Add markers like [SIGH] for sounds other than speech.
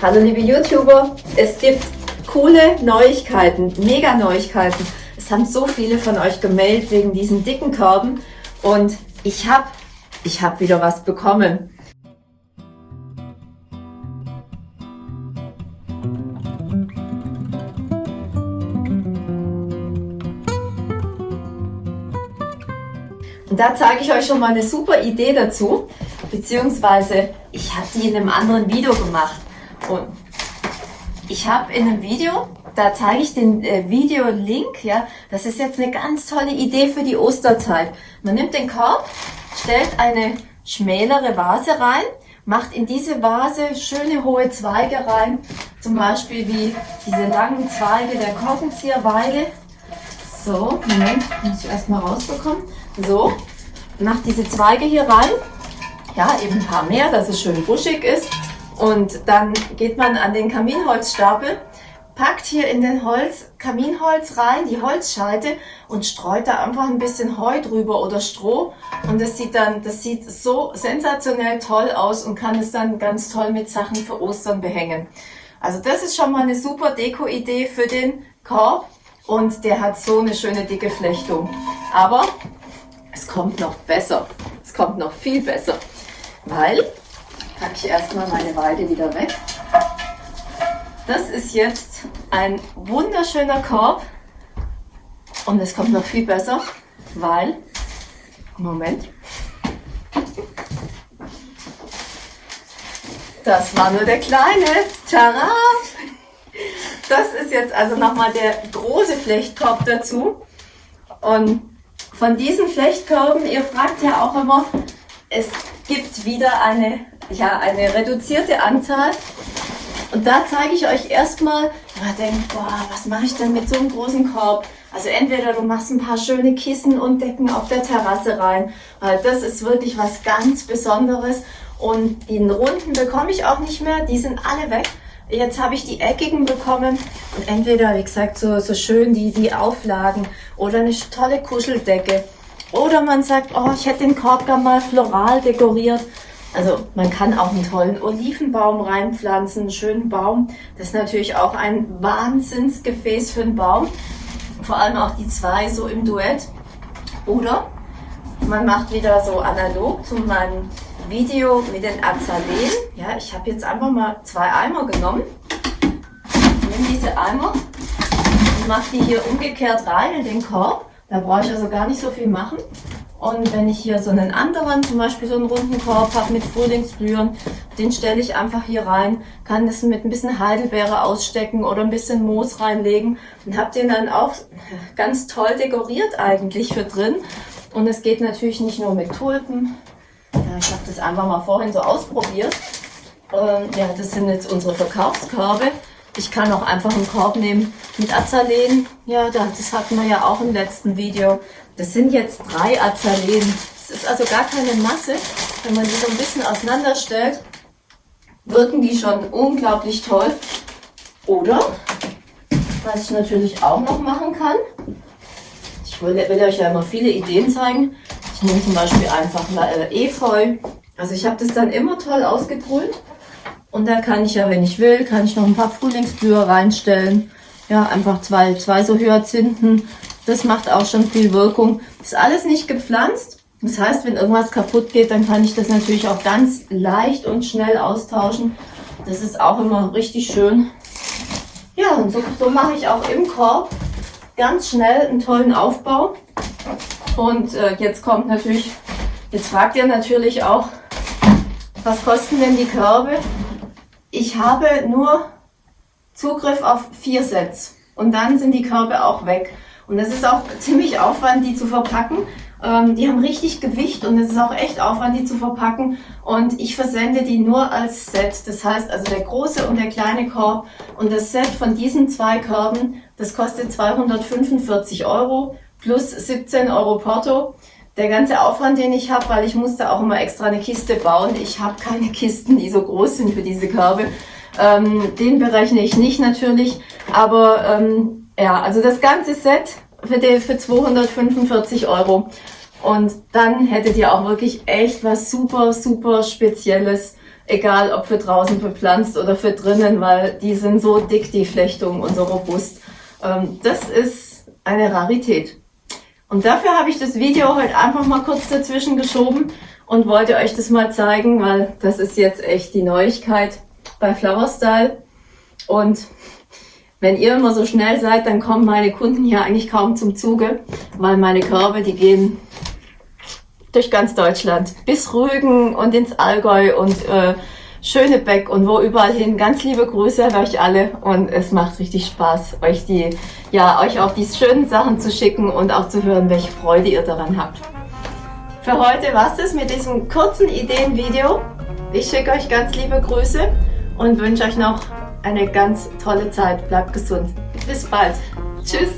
Hallo liebe YouTuber, es gibt coole Neuigkeiten, mega Neuigkeiten. Es haben so viele von euch gemeldet wegen diesen dicken Körben und ich habe ich hab wieder was bekommen. Und da zeige ich euch schon mal eine super Idee dazu, beziehungsweise ich habe die in einem anderen Video gemacht. Und ich habe in einem Video, da zeige ich den äh, Video-Link, ja, das ist jetzt eine ganz tolle Idee für die Osterzeit. Man nimmt den Korb, stellt eine schmälere Vase rein, macht in diese Vase schöne hohe Zweige rein, zum Beispiel wie diese langen Zweige der Korkenzieherweide. So, Moment, muss ich erstmal rausbekommen. So, macht diese Zweige hier rein, ja, eben ein paar mehr, dass es schön buschig ist. Und dann geht man an den Kaminholzstapel, packt hier in den Holz, Kaminholz rein, die Holzscheite und streut da einfach ein bisschen Heu drüber oder Stroh. Und das sieht dann, das sieht so sensationell toll aus und kann es dann ganz toll mit Sachen für Ostern behängen. Also das ist schon mal eine super Deko-Idee für den Korb und der hat so eine schöne dicke Flechtung. Aber es kommt noch besser. Es kommt noch viel besser, weil? Packe ich erstmal meine Weide wieder weg. Das ist jetzt ein wunderschöner Korb. Und es kommt noch viel besser, weil, Moment, das war nur der kleine, tada! Das ist jetzt also nochmal der große Flechtkorb dazu. Und von diesen Flechtkörben, ihr fragt ja auch immer, es gibt wieder eine ja, eine reduzierte Anzahl. Und da zeige ich euch erstmal, wenn man denkt, boah, was mache ich denn mit so einem großen Korb? Also entweder du machst ein paar schöne Kissen und Decken auf der Terrasse rein, weil das ist wirklich was ganz Besonderes. Und die runden bekomme ich auch nicht mehr, die sind alle weg. Jetzt habe ich die eckigen bekommen und entweder, wie gesagt, so, so schön die, die Auflagen oder eine tolle Kuscheldecke. Oder man sagt, oh, ich hätte den Korb gerne mal floral dekoriert. Also man kann auch einen tollen Olivenbaum reinpflanzen, einen schönen Baum. Das ist natürlich auch ein Wahnsinnsgefäß für einen Baum. Vor allem auch die zwei so im Duett. Oder man macht wieder so analog zu meinem Video mit den Azaleen. Ja, ich habe jetzt einfach mal zwei Eimer genommen. Ich nehme diese Eimer und mache die hier umgekehrt rein in den Korb. Da brauche ich also gar nicht so viel machen. Und wenn ich hier so einen anderen, zum Beispiel so einen runden Korb habe mit Frühlingsblühen, den stelle ich einfach hier rein, kann das mit ein bisschen Heidelbeere ausstecken oder ein bisschen Moos reinlegen und habe den dann auch ganz toll dekoriert eigentlich für drin. Und es geht natürlich nicht nur mit Tulpen. Ja, ich habe das einfach mal vorhin so ausprobiert. Und ja, das sind jetzt unsere Verkaufskörbe. Ich kann auch einfach einen Korb nehmen mit Azaleen. Ja, das hatten wir ja auch im letzten Video. Das sind jetzt drei Azaleen. Es ist also gar keine Masse. Wenn man die so ein bisschen auseinanderstellt, wirken die schon unglaublich toll. Oder, was ich natürlich auch noch machen kann, ich will, will euch ja immer viele Ideen zeigen. Ich nehme zum Beispiel einfach äh, Efeu. Also ich habe das dann immer toll ausgebrüht. Und da kann ich ja, wenn ich will, kann ich noch ein paar Frühlingsblüher reinstellen. Ja, einfach zwei, zwei so Hyazinthen das macht auch schon viel Wirkung. Ist alles nicht gepflanzt. Das heißt, wenn irgendwas kaputt geht, dann kann ich das natürlich auch ganz leicht und schnell austauschen. Das ist auch immer richtig schön. Ja, und so, so mache ich auch im Korb ganz schnell einen tollen Aufbau. Und äh, jetzt kommt natürlich, jetzt fragt ihr natürlich auch, was kosten denn die Körbe? Ich habe nur Zugriff auf vier Sets und dann sind die Körbe auch weg. Und das ist auch ziemlich Aufwand, die zu verpacken. Ähm, die haben richtig Gewicht und es ist auch echt Aufwand, die zu verpacken. Und ich versende die nur als Set. Das heißt also der große und der kleine Korb. Und das Set von diesen zwei Körben, das kostet 245 Euro plus 17 Euro Porto. Der ganze Aufwand, den ich habe, weil ich musste auch immer extra eine Kiste bauen. Ich habe keine [LAUGHS] Kisten, die so groß sind für diese Körbe. Ähm, den berechne ich nicht natürlich. Aber ähm, ja, also das ganze Set für, die, für 245 Euro. Und dann hättet ihr auch wirklich echt was super, super Spezielles Egal ob für draußen bepflanzt oder für drinnen, weil die sind so dick, die Flechtungen und so robust. Ähm, das ist eine Rarität. Und dafür habe ich das Video heute einfach mal kurz dazwischen geschoben und wollte euch das mal zeigen, weil das ist jetzt echt die Neuigkeit bei Flower Style. Und wenn ihr immer so schnell seid, dann kommen meine Kunden hier eigentlich kaum zum Zuge, weil meine Körbe, die gehen durch ganz Deutschland bis Rügen und ins Allgäu und äh, Schönebeck und wo überall hin. Ganz liebe Grüße an euch alle und es macht richtig Spaß, euch die, ja, euch auch die schönen Sachen zu schicken und auch zu hören, welche Freude ihr daran habt. Für heute war's es mit diesem kurzen Ideenvideo. Ich schicke euch ganz liebe Grüße und wünsche euch noch eine ganz tolle Zeit. Bleibt gesund. Bis bald. Tschüss.